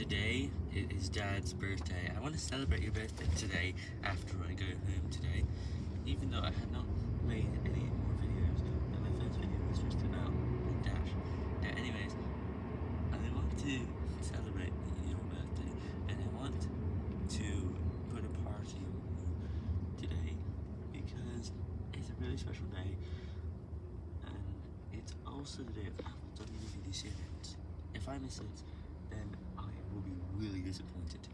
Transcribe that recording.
today is Dad's birthday. I want to celebrate your birthday today after I go home today, even though I had not made any more videos, and my first video was just about Dash. Now, anyways, I want to celebrate your birthday, and I want to put a party on today, because it's a really special day, and it's also the day of Apple WWDC events. If I miss it, then I will be really disappointed.